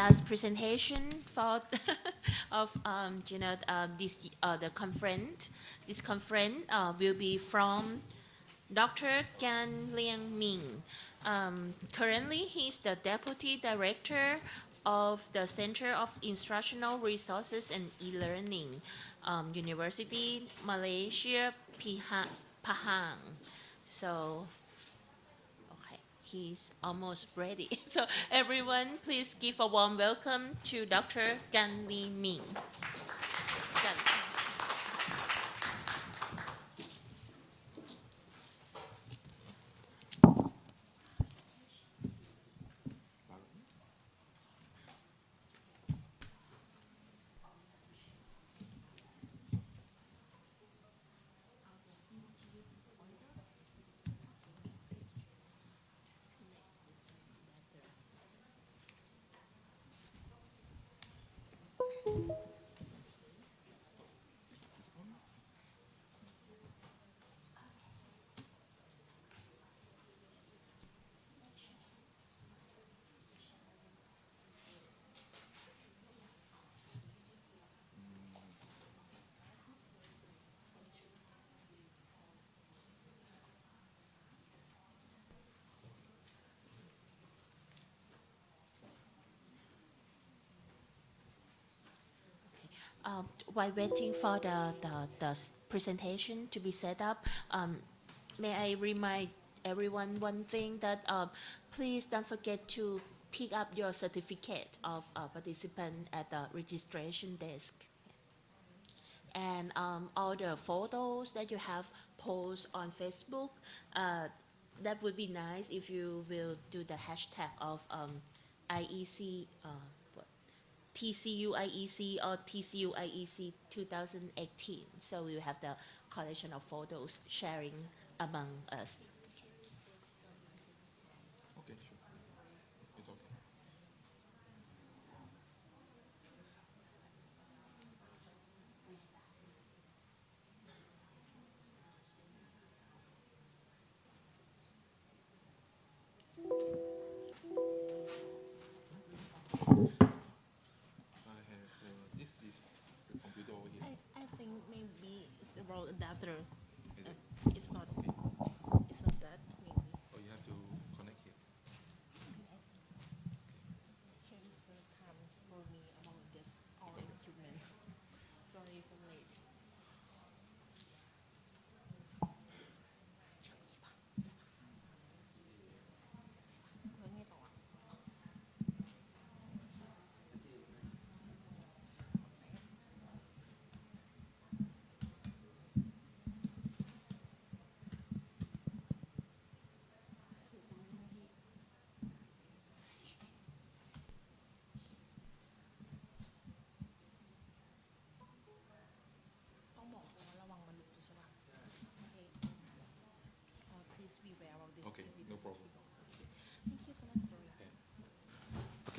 last presentation for of um, you know uh, this uh, the conference. This conference uh, will be from Dr. Gan Liang Ming. Um, currently, he's the deputy director of the Center of Instructional Resources and E-Learning, um, University Malaysia Pahang. So he's almost ready. So everyone, please give a warm welcome to Dr. Gan Li Ming. Um, while waiting for the, the, the, presentation to be set up, um, may I remind everyone one thing that um, please don't forget to pick up your certificate of uh, participant at the registration desk. And um, all the photos that you have post on Facebook, uh, that would be nice if you will do the hashtag of um, IEC uh, TCU IEC or TCUIEC 2018. So we have the collection of photos sharing among us. adapter. Uh, it's not. It's not that maybe. Oh, you have to connect here. Transfer time for me among this all equipment. Sorry for late.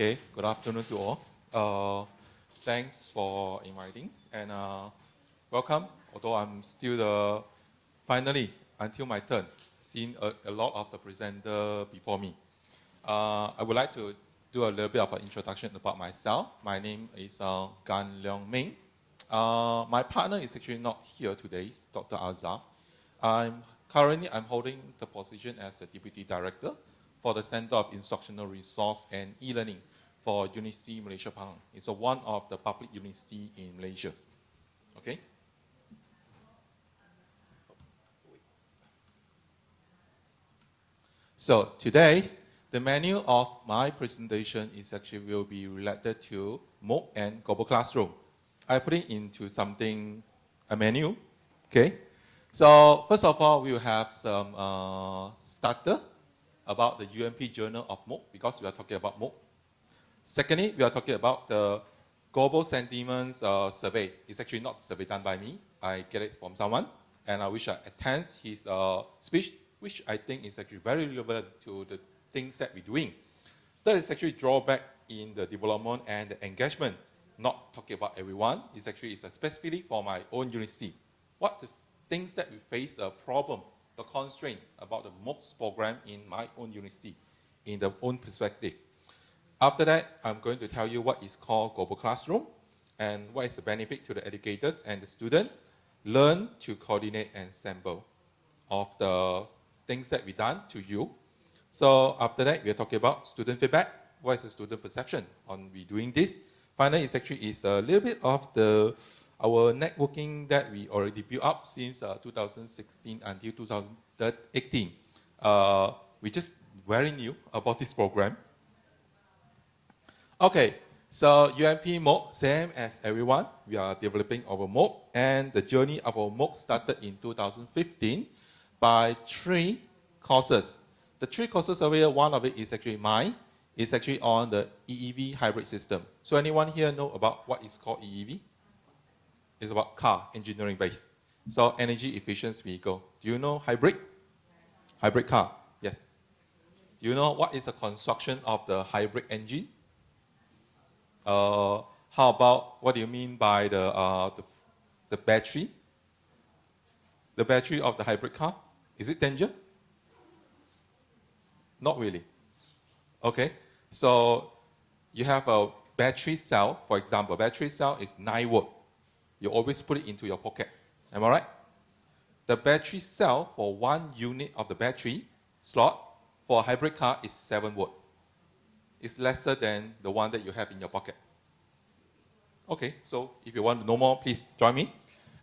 Okay, good afternoon to all. Uh, thanks for inviting and uh, welcome. Although I'm still the, finally, until my turn, seen a, a lot of the presenter before me. Uh, I would like to do a little bit of an introduction about myself. My name is uh, Gan Leong Ming. Uh, my partner is actually not here today, Dr. Azhar. I'm currently I'm holding the position as a deputy director for the Center of Instructional Resource and E-Learning for University Malaysia Pahang. It's a one of the public university in Malaysia. Okay? So today, the menu of my presentation is actually will be related to MOOC and Global Classroom. I put it into something, a menu, okay? So first of all, we will have some uh, starter about the UMP Journal of MOOC because we are talking about MOOC. Secondly, we are talking about the global sentiments uh, survey. It's actually not a survey done by me. I get it from someone, and I wish I attend his uh, speech, which I think is actually very relevant to the things that we're doing. That is actually drawback in the development and the engagement. Not talking about everyone. It's actually it's specifically for my own university. What the things that we face a problem, the constraint about the MOOCs program in my own university, in the own perspective. After that, I'm going to tell you what is called global classroom and what is the benefit to the educators and the student. Learn to coordinate and sample of the things that we done to you. So after that, we're talking about student feedback. What is the student perception on we doing this? Finally, it's actually is a little bit of the our networking that we already built up since uh, 2016 until 2018. Uh, we just very new about this program. Okay, so UMP MOOC, same as everyone, we are developing our MOOC, and the journey of our MOOC started in 2015 by three courses. The three courses over here, one of it is actually mine, it's actually on the EEV hybrid system. So anyone here know about what is called EEV? It's about car engineering base. So energy efficient vehicle. Do you know hybrid? Hybrid car, yes. Do you know what is the construction of the hybrid engine? Uh, how about, what do you mean by the, uh, the, the battery? The battery of the hybrid car? Is it danger? Not really. Okay, so you have a battery cell, for example, battery cell is 9 volt. You always put it into your pocket. Am I right? The battery cell for one unit of the battery slot for a hybrid car is 7 volt. It's lesser than the one that you have in your pocket. Okay, so if you want to know more, please join me.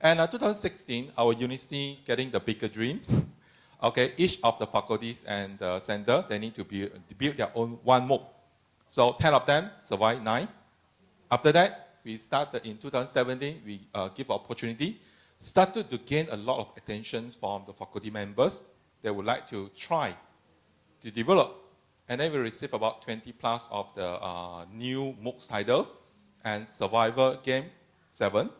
And uh, 2016, our university getting the bigger dreams. Okay, each of the faculties and the center, they need to build, build their own one MOOC. So 10 of them survived nine. After that, we started in 2017, we uh, give opportunity, started to gain a lot of attention from the faculty members. They would like to try to develop. And then we received about 20 plus of the uh, new MOOC titles and Survivor game seven.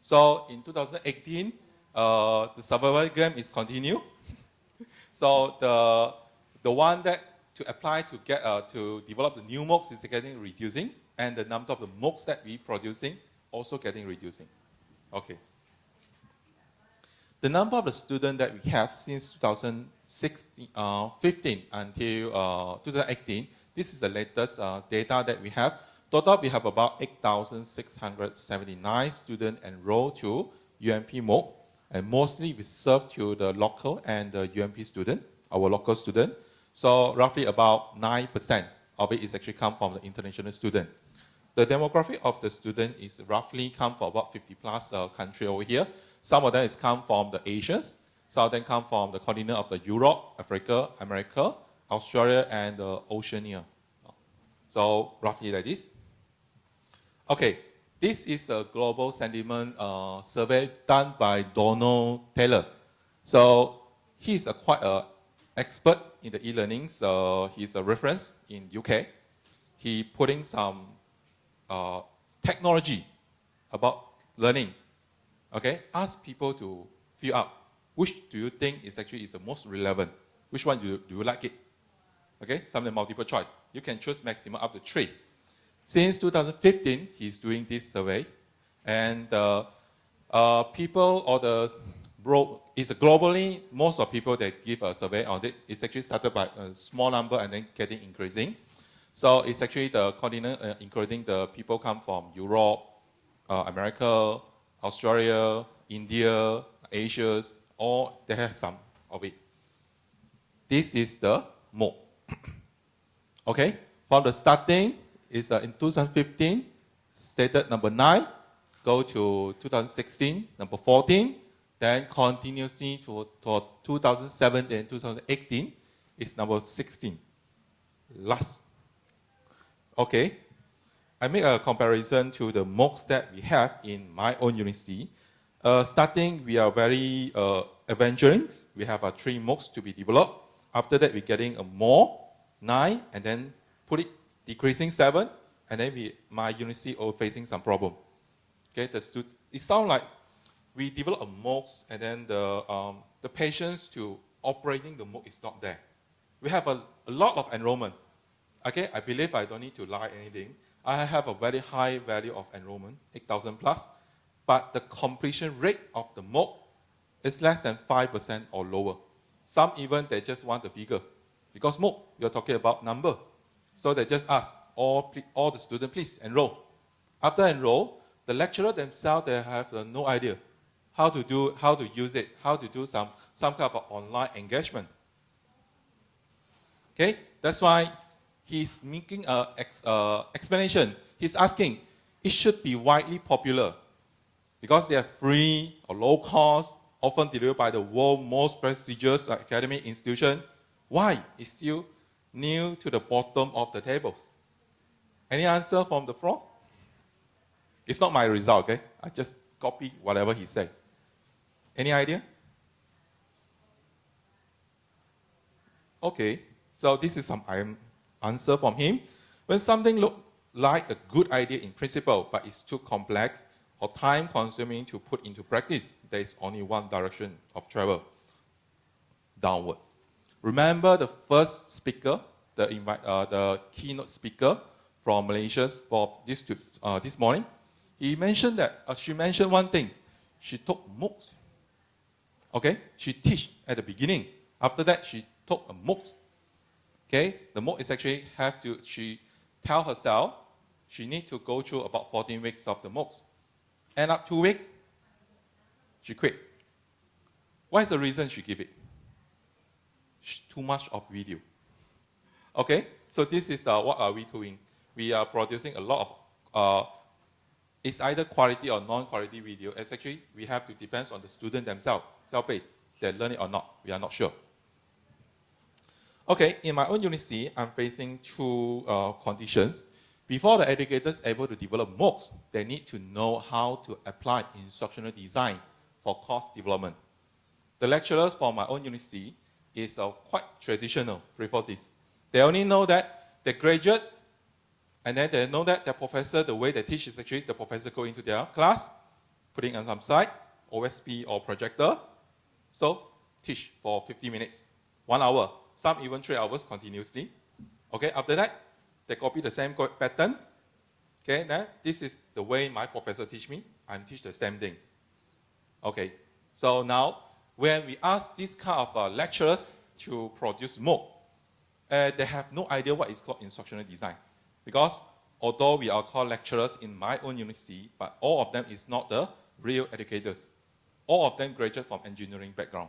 So in 2018, uh, the Survivor game is continued. So the, the one that to apply to get uh, to develop the new MOOCs is getting reducing, and the number of the MOOCs that we producing also getting reducing. Okay. The number of the students that we have since 2015 uh, until uh, 2018, this is the latest uh, data that we have. Total, we have about 8,679 students enrolled to UMP MOOC. And mostly we serve to the local and the UMP student, our local student. So roughly about 9% of it is actually come from the international student. The demographic of the student is roughly come from about 50 plus uh, country over here. Some of them is come from the Asians. Some of them come from the continent of the Europe, Africa, America, Australia, and uh, Oceania. So roughly like this. Okay, this is a global sentiment uh, survey done by Donald Taylor. So he's a quite an expert in the e-learning. So he's a reference in UK. He putting some uh, technology about learning. Okay, ask people to fill out Which do you think is actually is the most relevant? Which one do you, do you like it? Okay, some of the multiple choice. You can choose maximum up to three. Since 2015, he's doing this survey, and uh, uh, people or the it's globally most of people that give a survey on it. It's actually started by a small number and then getting increasing. So it's actually the continent, uh, including the people come from Europe, uh, America, Australia, India, Asia, all they have some of it. This is the MOOC. okay, from the starting, is uh, in 2015, stated number 9, go to 2016, number 14, then continuously to, to 2017 and 2018 is number 16. Last. Okay. I make a comparison to the MOOCs that we have in my own university. Uh, starting, we are very uh, adventurous. We have uh, three MOOCs to be developed. After that, we're getting a more, nine, and then put it decreasing seven, and then we, my university are facing some problem. Okay, the stud it sounds like we develop a MOOCs and then the, um, the patience to operating the MOOC is not there. We have a, a lot of enrollment. Okay, I believe I don't need to lie anything. I have a very high value of enrollment, 8,000 plus, but the completion rate of the MOOC is less than 5% or lower. Some even, they just want the figure. Because MOOC, you're talking about number. So they just ask, all, all the students, please enroll. After enroll, the lecturer themselves, they have uh, no idea how to do, how to use it, how to do some, some kind of online engagement. Okay, that's why he's making an ex, uh, explanation. He's asking, it should be widely popular because they are free or low cost, often delivered by the world's most prestigious academic institution. Why is still new to the bottom of the tables? Any answer from the floor? It's not my result, okay? I just copy whatever he said. Any idea? Okay, so this is some um, answer from him. When something looks like a good idea in principle, but it's too complex or time consuming to put into practice, there is only one direction of travel downward. Remember the first speaker, the, invite, uh, the keynote speaker from Malaysia for this, uh, this morning? He mentioned that, uh, she mentioned one thing. She took MOOCs. Okay? She teach at the beginning. After that, she took a MOOC. Okay? The MOOC is actually have to, she tell herself she need to go through about 14 weeks of the MOOCs. End up two weeks, she quit. What is the reason she give it? Too much of video. Okay? So this is uh, what are we doing? We are producing a lot of, uh, it's either quality or non-quality video. It's actually, we have to depend on the student themselves, self-paced, they learn it or not. We are not sure. Okay, in my own university, I'm facing two uh, conditions. Before the educators able to develop MOOCs, they need to know how to apply instructional design for course development. The lecturers for my own university is uh, quite traditional before this. They only know that they graduate, and then they know that their professor, the way they teach is actually the professor go into their class, putting on some slide, OSP or projector, so teach for 50 minutes, one hour, some even three hours continuously. Okay, after that, they copy the same pattern. Okay, then this is the way my professor teach me. I teach the same thing. Okay, so now when we ask these kind of uh, lecturers to produce MOOC, uh, they have no idea what is called instructional design. Because although we are called lecturers in my own university, but all of them is not the real educators. All of them graduate from engineering background.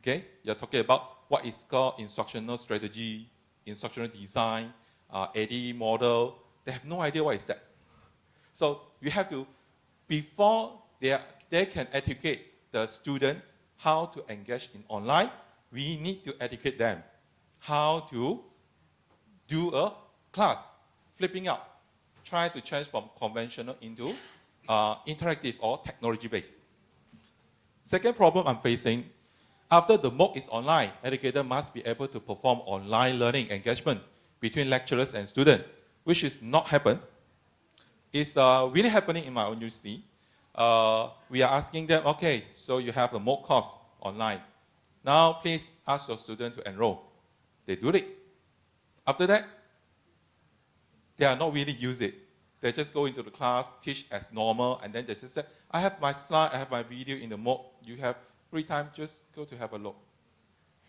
Okay, you're talking about what is called instructional strategy, instructional design, uh, ADDIE model. They have no idea what is that. So you have to, before they, are, they can educate the student how to engage in online, we need to educate them how to do a class, flipping up, try to change from conventional into uh, interactive or technology-based. Second problem I'm facing, after the MOOC is online, educator must be able to perform online learning engagement between lecturers and students, which is not happen. It's uh, really happening in my own university. Uh, we are asking them, okay, so you have a MOOC course online. Now please ask your student to enroll. They do it. After that, they are not really use it. They just go into the class, teach as normal, and then they just say, I have my slide, I have my video in the MOOC. You have free time, just go to have a look.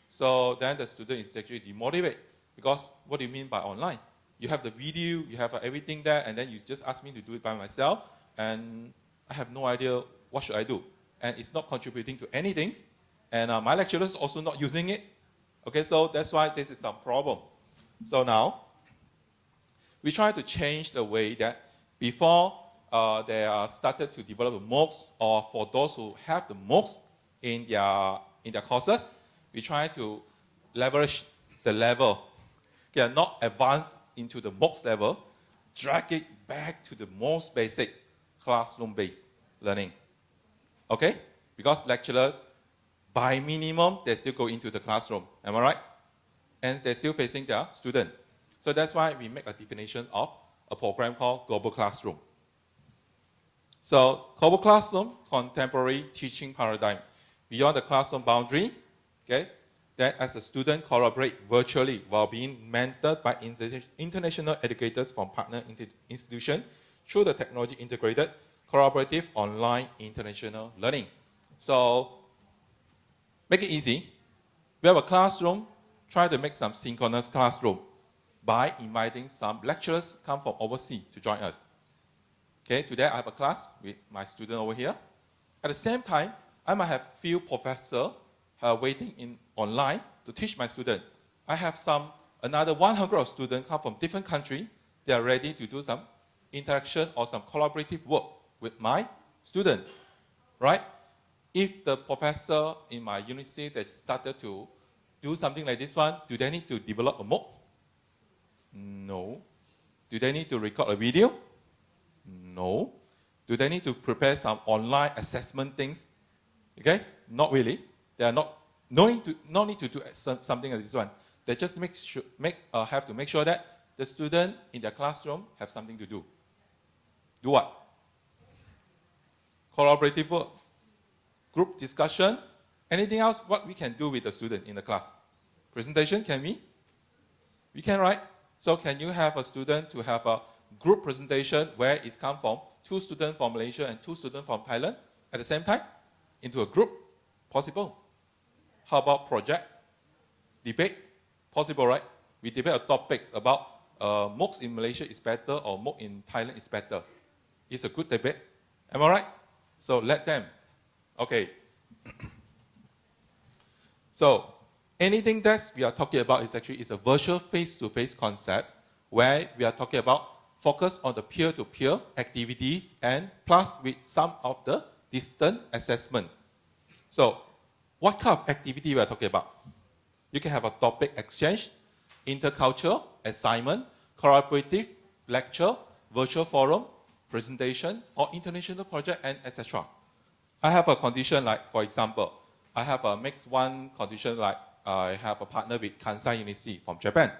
So then the student is actually demotivated because what do you mean by online? You have the video, you have everything there, and then you just ask me to do it by myself, and I have no idea what should I do. And it's not contributing to anything, and uh, my lecturers also not using it. Okay, so that's why this is some problem. So now, we try to change the way that before uh, they are started to develop MOOCs, or for those who have the MOOCs in their, in their courses, we try to leverage the level, okay, uh, not advance into the MOOCs level, drag it back to the most basic classroom-based learning. Okay? Because lecturer, by minimum, they still go into the classroom. Am I right? And they're still facing their student. So that's why we make a definition of a program called Global Classroom. So Global Classroom, contemporary teaching paradigm. Beyond the classroom boundary, okay, that as a student collaborate virtually while being mentored by inter international educators from partner institutions through the technology integrated collaborative online international learning. So make it easy. We have a classroom, try to make some synchronous classroom. by inviting some lecturers come from overseas to join us. Okay, today I have a class with my student over here. At the same time, I might have few professors uh, waiting in online to teach my student. I have some another 100 students come from different countries. They are ready to do some interaction or some collaborative work with my student, right? If the professor in my university that started to do something like this one, do they need to develop a MOOC? No. Do they need to record a video? No. Do they need to prepare some online assessment things? Okay, not really. They are not no need to no need to do something like this one. They just make sure, make uh, have to make sure that the student in their classroom have something to do. Do what? Collaborative work, group discussion, anything else what we can do with the student in the class. Presentation, can we? We can, right? So can you have a student to have a group presentation where it's come from two students from Malaysia and two students from Thailand at the same time into a group? Possible. How about project? Debate? Possible, right? We debate topics about uh, MOOCs in Malaysia is better or MOOC in Thailand is better. It's a good debate. Am I right? So let them. Okay. so anything that we are talking about is actually is a virtual face-to-face -face concept where we are talking about focus on the peer-to-peer -peer activities and plus with some of the distant assessment. So what kind of activity we are talking about? You can have a topic exchange, intercultural, assignment, collaborative, lecture, virtual forum, presentation, or international project, and etc. I have a condition like, for example, I have a mixed one condition like I have a partner with Kansai University from Japan.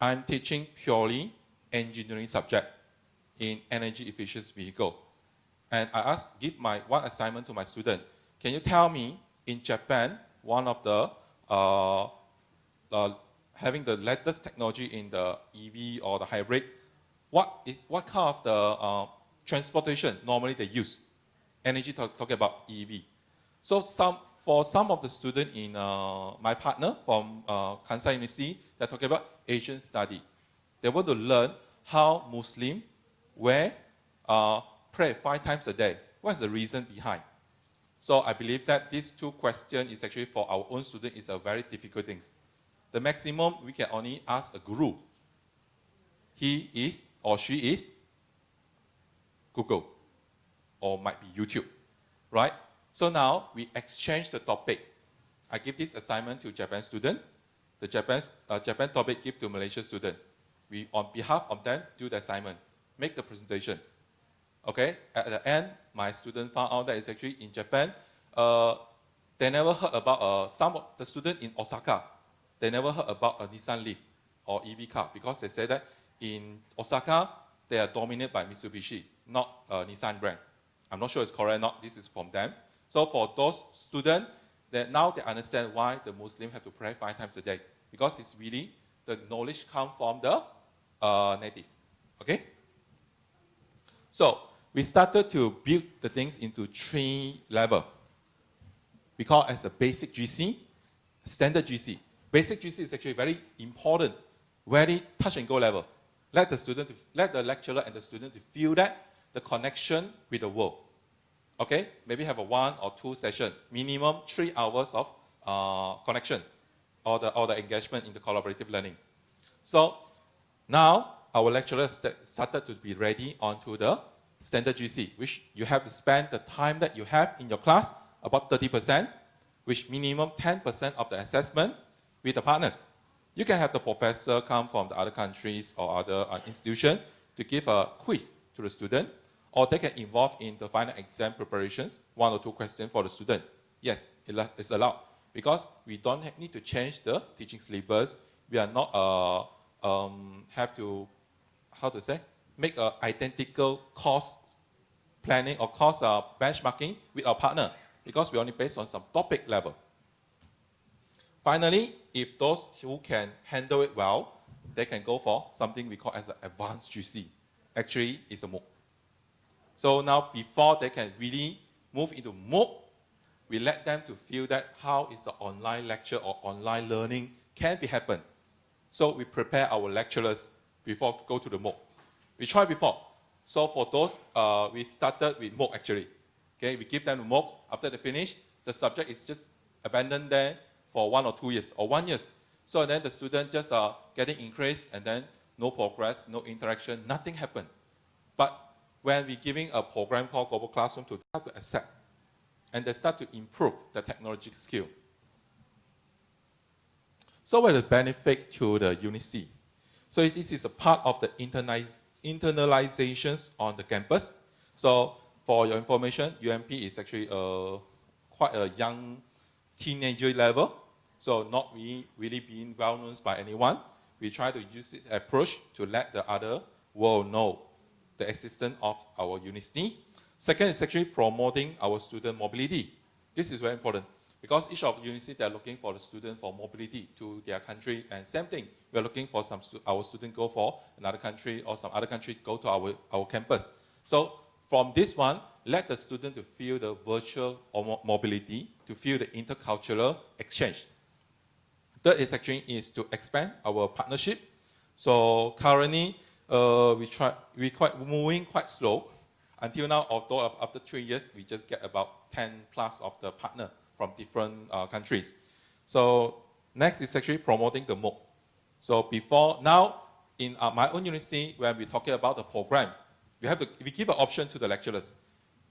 I'm teaching purely engineering subject in energy efficient vehicle. And I ask, give my one assignment to my student. Can you tell me in Japan, one of the uh, uh, having the latest technology in the EV or the hybrid, what is what kind of the uh, transportation normally they use? Energy talk, talking about EV. So some for some of the students in uh, my partner from uh, Kansai University, they're talking about Asian study. They want to learn how Muslim wear uh, pray five times a day. What's the reason behind? So I believe that these two questions is actually for our own student is a very difficult thing. The maximum we can only ask a guru. He is or she is Google or might be YouTube, right? So now we exchange the topic. I give this assignment to Japan student. The Japan, uh, Japan topic give to Malaysia student. We, on behalf of them, do the assignment, make the presentation. Okay, at the end, my student found out that it's actually in Japan. Uh, they never heard about uh, some of the student in Osaka. They never heard about a Nissan Leaf or EV car because they said that in Osaka, they are dominated by Mitsubishi, not a Nissan brand. I'm not sure it's correct or not. This is from them. So for those students, that now they understand why the Muslim have to pray five times a day because it's really the knowledge come from the uh, native. Okay. So we started to build the things into three level. We call as a basic GC, standard GC. Basic GC is actually very important, very touch and go level. Let the student, let the lecturer and the student to feel that the connection with the world. Okay, maybe have a one or two session, minimum three hours of uh, connection, or the or the engagement in the collaborative learning. So now our lecturers started to be ready onto the standard GC, which you have to spend the time that you have in your class, about 30%, which minimum 10% of the assessment with the partners. You can have the professor come from the other countries or other uh, institution to give a quiz to the student, or they can involve in the final exam preparations, one or two questions for the student. Yes, it's allowed because we don't need to change the teaching syllabus. We are not uh, um, have to, how to say, make an identical cost planning or cost uh, benchmarking with our partner because we only based on some topic level. Finally, if those who can handle it well, they can go for something we call as an advanced GC. Actually, it's a MOOC. So now, before they can really move into MOOC, we let them to feel that how is the online lecture or online learning can be happen. So we prepare our lecturers before go to the MOOC. We tried before. So for those, uh, we started with MOOC actually. Okay, we give them the MOOCs. After they finish, the subject is just abandoned there for one or two years or one year. So then the student just uh, getting increased and then no progress, no interaction, nothing happened. But when we're giving a program called Global Classroom to start to accept, and they start to improve the technology skill. So what is the benefit to the UniC? So this is a part of the internaliz internalizations on the campus. So for your information, UMP is actually a, quite a young teenager level, so not really, really being well known by anyone. We try to use this approach to let the other world know the existence of our university. Second is actually promoting our student mobility. This is very important because each of the UniC they're looking for the student for mobility to their country and same thing we're looking for some stu our student go for another country or some other country go to our, our campus. So from this one let the student to feel the virtual mobility to feel the intercultural exchange. Third is actually is to expand our partnership. So currently uh, we try we quite moving quite slow. Until now although after three years we just get about 10 plus of the partner from different uh, countries. So next is actually promoting the MOOC. So before, now in uh, my own university, when we're talking about the program, we have to, we give an option to the lecturers.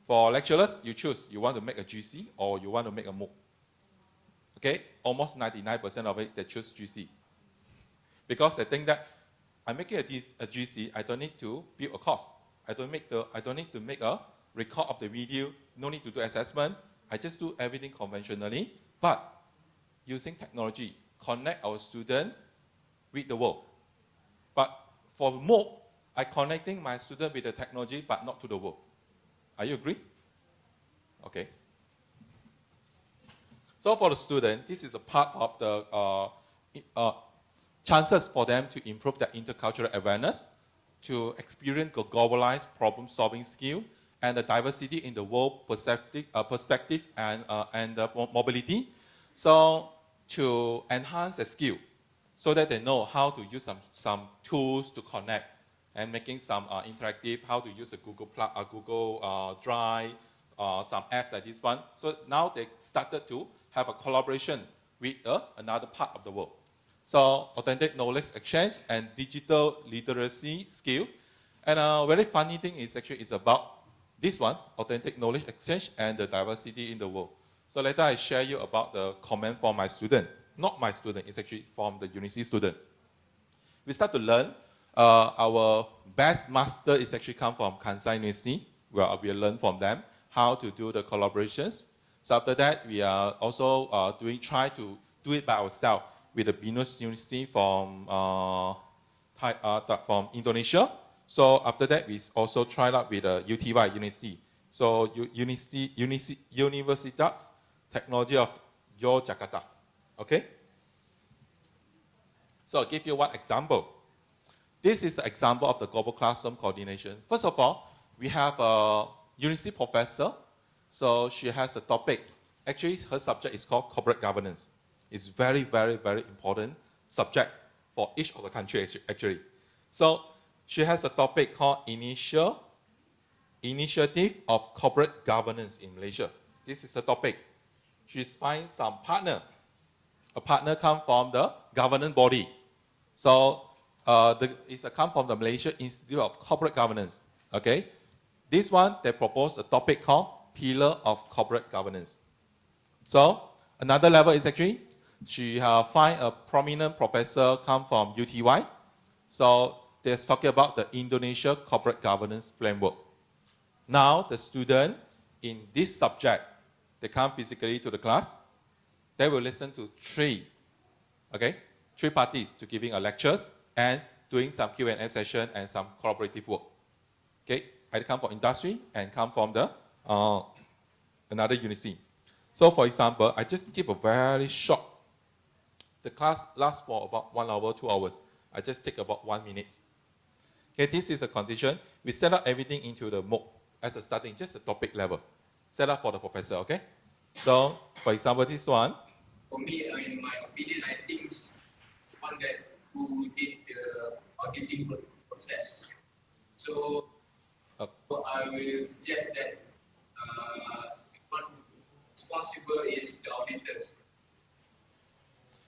For lecturers, you choose, you want to make a GC or you want to make a MOOC. Okay, almost 99% of it, they choose GC. Because they think that I'm making a, a GC, I don't need to build a course. I don't, make the, I don't need to make a record of the video, no need to do assessment, I just do everything conventionally, but using technology, connect our student with the world. But for MOOC, I connecting my student with the technology, but not to the world. Are you agree? Okay. So for the student, this is a part of the uh, uh, chances for them to improve their intercultural awareness, to experience globalized problem-solving skill, and the diversity in the world perspective, uh, perspective and, uh, and mobility. So to enhance the skill so that they know how to use some, some tools to connect and making some uh, interactive, how to use a Google, uh, Google uh, Drive, uh, some apps like this one. So now they started to have a collaboration with uh, another part of the world. So authentic knowledge exchange and digital literacy skill. And a very funny thing is actually it's about this one, authentic knowledge exchange and the diversity in the world. So later I share you about the comment from my student. Not my student, it's actually from the UniC student. We start to learn. Uh, our best master is actually come from Kansai University, where we learn from them how to do the collaborations. So after that, we are also uh, doing, try to do it by ourselves with the Binus University from, uh, Thai, uh, from Indonesia, so after that, we also tried out with uh, UTY, University. So University, University, Universitas Technology of Yogyakarta. Okay? So I'll give you one example. This is an example of the global classroom coordination. First of all, we have a university professor. So she has a topic. Actually, her subject is called corporate governance. It's very, very, very important subject for each of the country actually. So she has a topic called Initial Initiative of Corporate Governance in Malaysia. This is a topic. She's find some partner. A partner come from the governance body. So uh, the, it's a come from the Malaysia Institute of Corporate Governance. Okay, this one they propose a topic called Pillar of Corporate Governance. So another level is actually she uh, find a prominent professor come from UTY. So they're talking about the Indonesia Corporate Governance Framework. Now, the student in this subject, they come physically to the class. They will listen to three, okay, three parties to giving a lectures and doing some Q&A session and some collaborative work. Okay, I come from industry and come from the uh, another university. So, for example, I just give a very short. The class lasts for about one hour, two hours. I just take about one minute. Okay, this is a condition. We set up everything into the MOOC as a starting, just a topic level. Set up for the professor, okay? So, for example, this one. For me, in my opinion, I think one that who did the auditing process. So, Uh, so I will suggest that uh, one responsible is the auditors.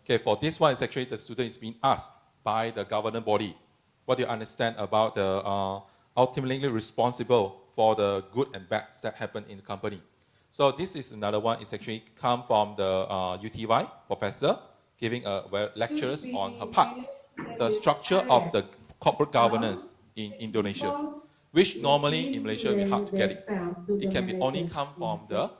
Okay, for this one, it's actually the student is being asked by the governing body. What do you understand about the uh, ultimately responsible for the good and bad that happen in the company? So this is another one. It's actually come from the uh, UTY professor giving a well, lectures on her part, the structure of the corporate governance in Indonesia, which normally in Malaysia we hard to get it. It can be only come from the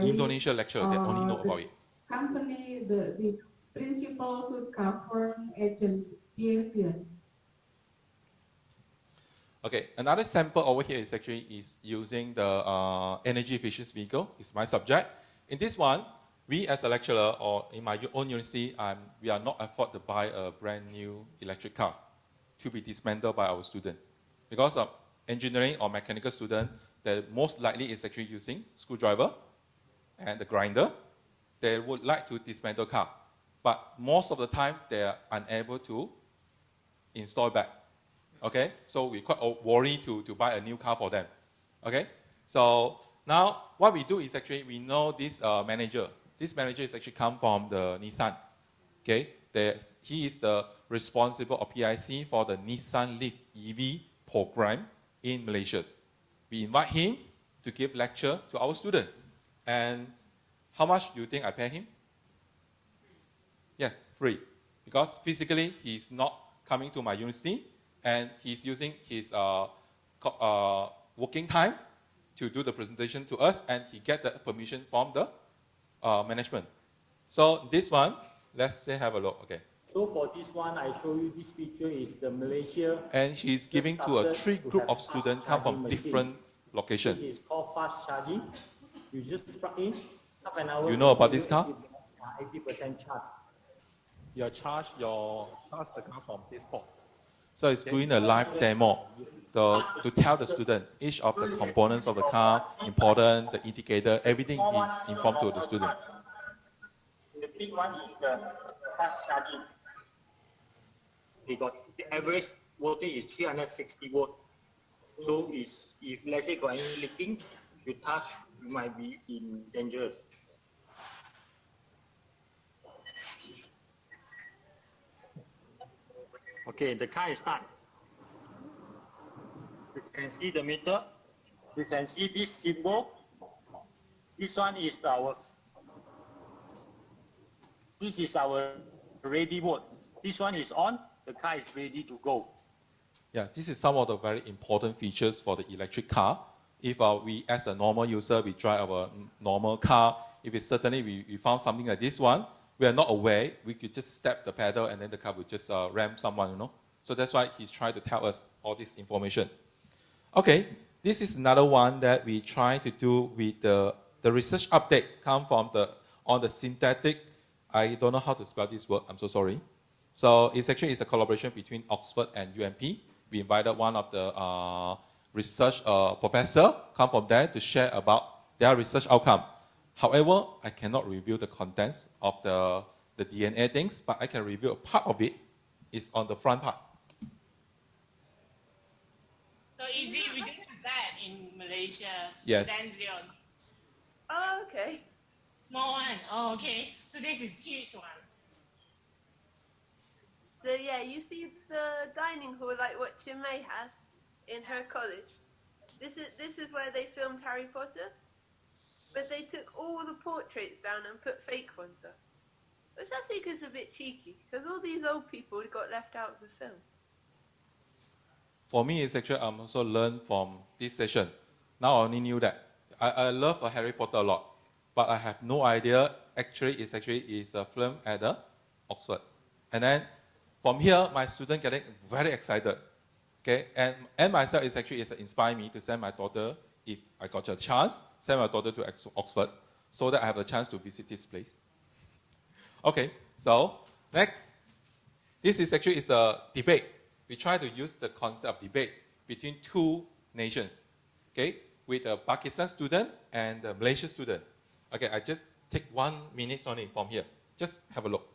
Indonesia lecturer that only know about it. Company, the, the principles would govern agents' behavior. Okay, another sample over here is actually is using the uh, energy efficient vehicle. It's my subject. In this one, we as a lecturer or in my own university, um, we are not afford to buy a brand new electric car to be dismantled by our student. Because of engineering or mechanical student, they most likely is actually using screwdriver and the grinder. They would like to dismantle car, but most of the time they are unable to install back. Okay, so we quite worried to, to buy a new car for them. Okay, so now what we do is actually we know this uh, manager. This manager is actually come from the Nissan. Okay, the, he is the responsible of PIC for the Nissan Leaf EV program in Malaysia. We invite him to give lecture to our student. And how much do you think I pay him? Yes, free. Because physically he's not coming to my university and he's using his uh, uh, working time to do the presentation to us and he get the permission from the uh, management. So this one, let's say have a look. Okay. So for this one, I show you this picture is the Malaysia. And he's giving to a three group of students come from different locations. is called fast charging. You just plug in, half an hour. You know about this car? Eighty percent charge. Your charge, your charge the car from this port. So it's doing a live demo to, to tell the student each of the components of the car, important, the indicator, everything is informed to the student. The big one is the fast charging. because the average voltage is 360 volt. So if let's say got any leaking, you touch, you might be in dangerous. Okay, the car is start. You can see the meter. You can see this symbol. This one is our this is our ready mode. This one is on, the car is ready to go. Yeah, this is some of the very important features for the electric car. If uh, we, as a normal user, we drive our normal car, if it's certainly we, we found something like this one, we are not aware, we could just step the pedal and then the car would just uh, ram someone, you know. So that's why he's trying to tell us all this information. Okay, this is another one that we try to do with the, the research update come from the, on the synthetic, I don't know how to spell this word, I'm so sorry. So it's actually it's a collaboration between Oxford and UMP. We invited one of the uh, research uh, professor come from there to share about their research outcome. However, I cannot reveal the contents of the, the DNA things, but I can reveal a part of it. It's on the front part. So easy, we don't have that in Malaysia. Yes. Dendron. Oh, okay. Small one. Oh, okay. So this is huge one. So yeah, you see the dining hall like what May has in her college. This is this is where they filmed Harry Potter, but they took all the portraits down and put fake ones up, which I think is a bit cheeky because all these old people got left out of the film. For me, it's actually I'm also learned from this session. Now I only knew that. I, I love uh, Harry Potter a lot, but I have no idea actually it's actually is a film at the Oxford. And then from here, my student getting very excited. Okay, and, and myself is actually is inspired me to send my daughter, if I got a chance, send my daughter to Oxford so that I have a chance to visit this place. Okay, so next, this is actually is a debate. We try to use the concept of debate between two nations, okay, with a Pakistan student and a Malaysian student. Okay, I just take one minute only from here. Just have a look.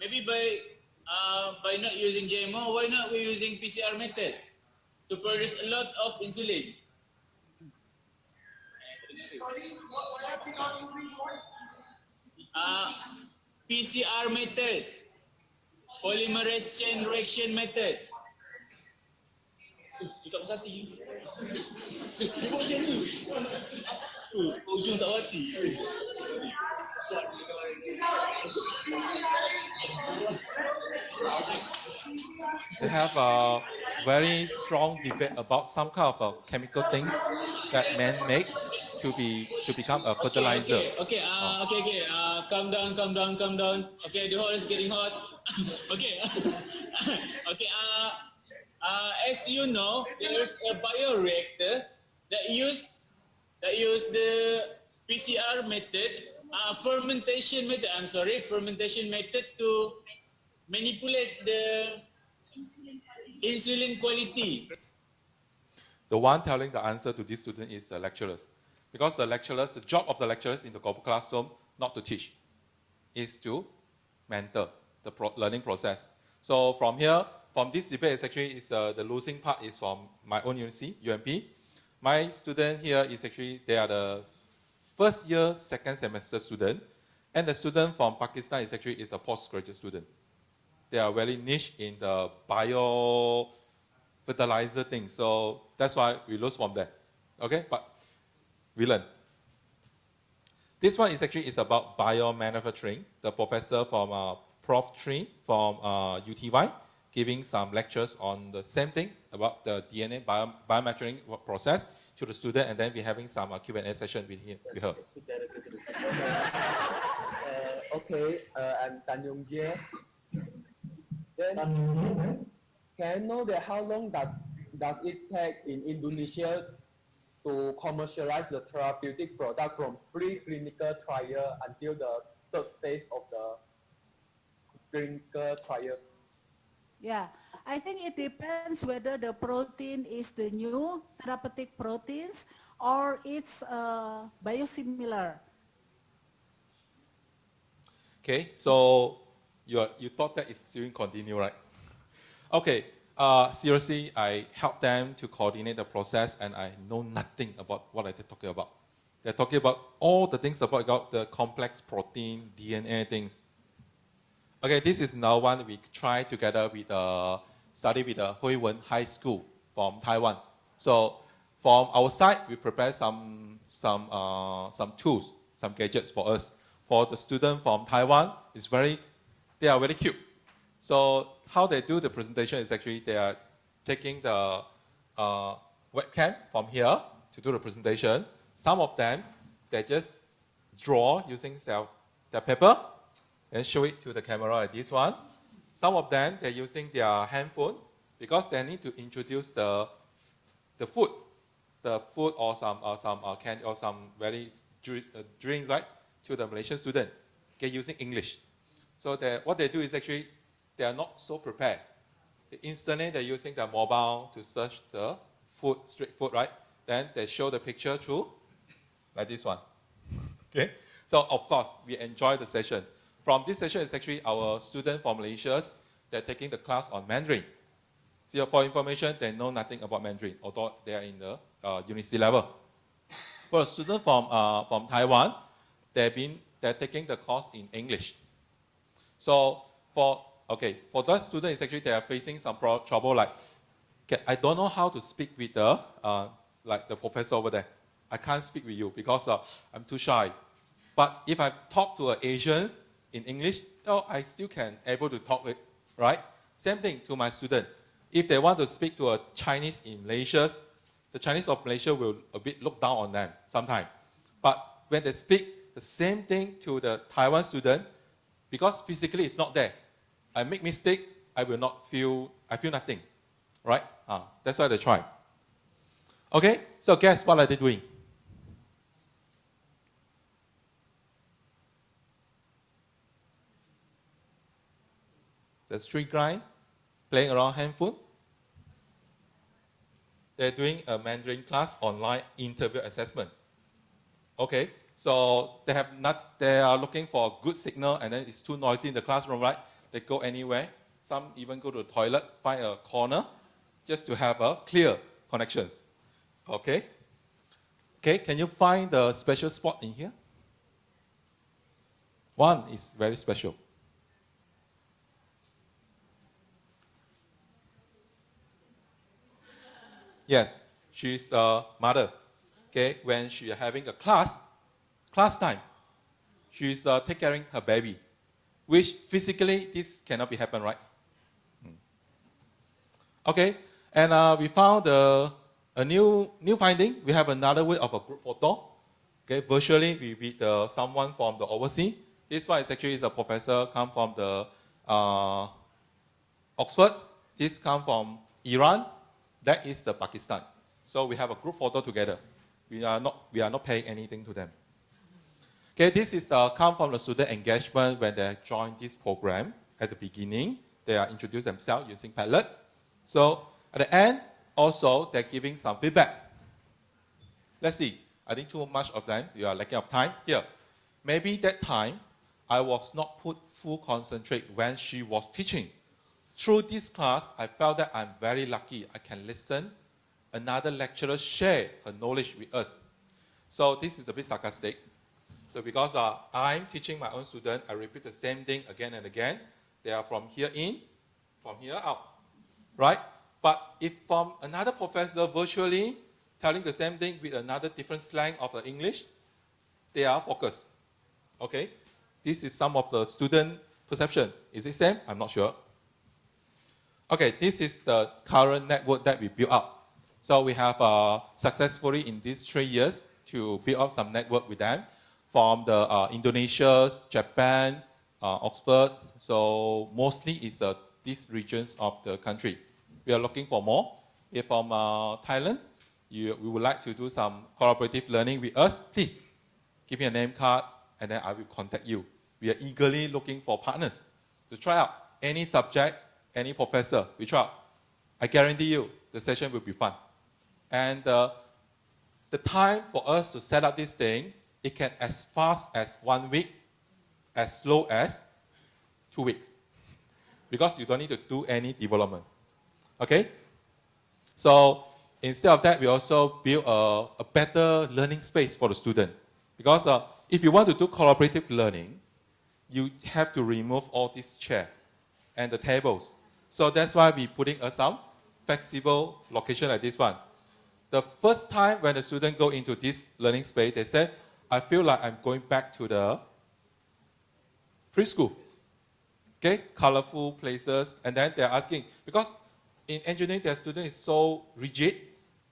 Maybe by uh, by not using GMO, why not we using PCR method to produce a lot of insulin? Uh, PCR method, polymerase chain reaction method. Uh, tu tak puas hati. Dia buat macam ni. Uh, ujung tak hati. They have a very strong debate about some kind of uh, chemical things that men make to be to become a fertilizer. Okay, okay, uh, okay, okay. Uh, calm down, calm down, calm down. Okay, the hole is getting hot. okay, okay. Uh, uh, as you know, there's a bioreactor that use that use the PCR method, uh, fermentation method. I'm sorry, fermentation method to manipulate the insulin quality. The one telling the answer to this student is the lecturers. Because the lecturers, the job of the lecturers in the classroom, not to teach, is to mentor the pro- learning process. So from here, from this debate, is actually is uh, the losing part is from my own university, UMP. My student here is actually they are the first year, second semester student, and the student from Pakistan is actually is a postgraduate student. They are very niche in the bio fertilizer thing. So that's why we lose from there. Okay, but learn. This one is actually is about biomanufacturing. The professor from uh, Prof. Tree from uh, UTY giving some lectures on the same thing about the DNA bio, biomanufacturing process to the student, and then we're having some uh, Q&A session with him, with her. Uh, okay, uh, I'm Tan Yong Jie. Then, can I know that how long does, does it take in Indonesia to commercialize the therapeutic product from pre-clinical trial until the third phase of the clinical trial? Yeah, I think it depends whether the protein is the new therapeutic proteins or it's uh, biosimilar. Okay, so you, are, you thought that it's still continue, right? Okay, uh, seriously, I help them to coordinate the process and I know nothing about what they're talking about. They're talking about all the things about, about the complex protein, DNA things. Okay, this is now one we try together with uh, study with the Hui Wen High School from Taiwan. So from our side, we prepare some, some, uh, some tools, some gadgets for us. For the student from Taiwan, it's very, they are very cute. So how they do the presentation is actually they are taking the uh, webcam from here to do the presentation. Some of them, they just draw using their, their paper and show it to the camera like this one. Some of them, they're using their handphone because they need to introduce the, the food, the food or some, or some uh, candy or some very uh, drinks, right, to the Malaysian student, okay, using English. So they, what they do is actually they are not so prepared. Instantly, they're using their mobile to search the food, street food, right? Then they show the picture through, like this one. Okay? So, of course, we enjoy the session. From this session is actually our student from Malaysia, they're taking the class on Mandarin. So, for information, they know nothing about Mandarin, although they are in the uh, university level. For a student from, uh, from Taiwan, they've been, they're taking the course in English. So, for okay, for that student, it's actually they are facing some trouble. Like, okay, I don't know how to speak with the uh, like the professor over there. I can't speak with you because uh, I'm too shy. But if I talk to Asians in English, oh, I still can able to talk it, right? Same thing to my student. If they want to speak to a Chinese in Malaysia, the Chinese of Malaysia will a bit look down on them sometimes. But when they speak the same thing to the Taiwan student, because physically it's not there, I make mistake, I will not feel, I feel nothing, right? Ah, that's why they try. Okay, so guess what are they doing? The street guy playing around handphone. They're doing a Mandarin class online interview assessment. Okay, so they have not, they are looking for a good signal and then it's too noisy in the classroom, right? They go anywhere Some even go to the toilet, find a corner, just to have a clear connections. Okay? Okay, can you find the special spot in here? One is very special. Yes, she's a mother. Okay, when she having a class, class time, she's uh, take caring her baby, which physically this cannot be happen, right? Hmm. Okay, and uh, we found uh, a new new finding. We have another way of a group photo. Okay, virtually we meet uh, someone from the overseas. This one is actually is a professor come from the uh, Oxford. This come from Iran. That is the Pakistan. So we have a group photo together. We are not, we are not paying anything to them. Okay, this is uh, come from the student engagement when they join this program at the beginning. They are introduce themselves using Padlet. So at the end, also they're giving some feedback. Let's see. I think too much of them, you are lacking of time. Here, maybe that time I was not put full concentrate when she was teaching. Through this class, I felt that I'm very lucky. I can listen. Another lecturer share her knowledge with us. So this is a bit sarcastic. So because uh, I'm teaching my own student, I repeat the same thing again and again. They are from here in, from here out, right? But if from another professor virtually telling the same thing with another different slang of the English, they are focused. Okay? This is some of the student perception. Is it same? I'm not sure. Okay, this is the current network that we built up. So we have uh, successfully in these three years to build up some network with them from the uh, Indonesia, Japan, uh, Oxford. So mostly it's uh, these regions of the country. We are looking for more. If from uh, Thailand, you, we would like to do some collaborative learning with us, please give me a name card and then I will contact you. We are eagerly looking for partners to try out any subject any professor we try. I guarantee you the session will be fun. And uh, the time for us to set up this thing, it can as fast as one week, as slow as two weeks. Because you don't need to do any development. Okay? So instead of that, we also build a, a better learning space for the student. Because uh, if you want to do collaborative learning, you have to remove all these chairs and the tables. So that's why we're putting a some flexible location like this one. The first time when the student go into this learning space, they say, I feel like I'm going back to the preschool. Okay, colorful places, and then they're asking, because in engineering, their student is so rigid,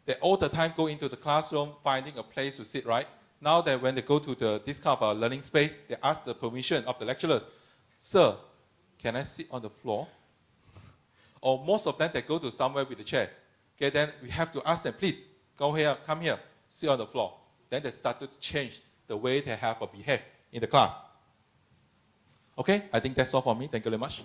they all the time go into the classroom finding a place to sit, right? Now that when they go to the, this kind of learning space, they ask the permission of the lecturers, Sir, can I sit on the floor? or most of them, they go to somewhere with a chair. Okay, then we have to ask them, please, go here, come here, sit on the floor. Then they started to change the way they have or behave in the class. Okay, I think that's all for me. Thank you very much.